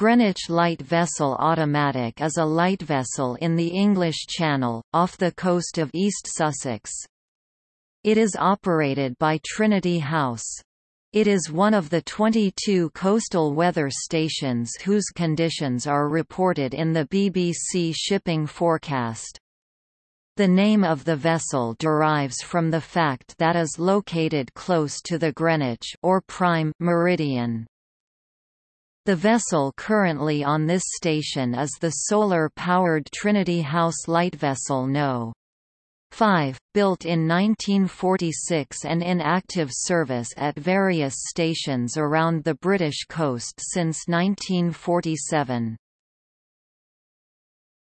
Greenwich Light Vessel Automatic is a light vessel in the English Channel, off the coast of East Sussex. It is operated by Trinity House. It is one of the 22 coastal weather stations whose conditions are reported in the BBC shipping forecast. The name of the vessel derives from the fact that is located close to the Greenwich or prime meridian. The vessel currently on this station is the solar-powered Trinity House light vessel No. 5, built in 1946 and in active service at various stations around the British coast since 1947.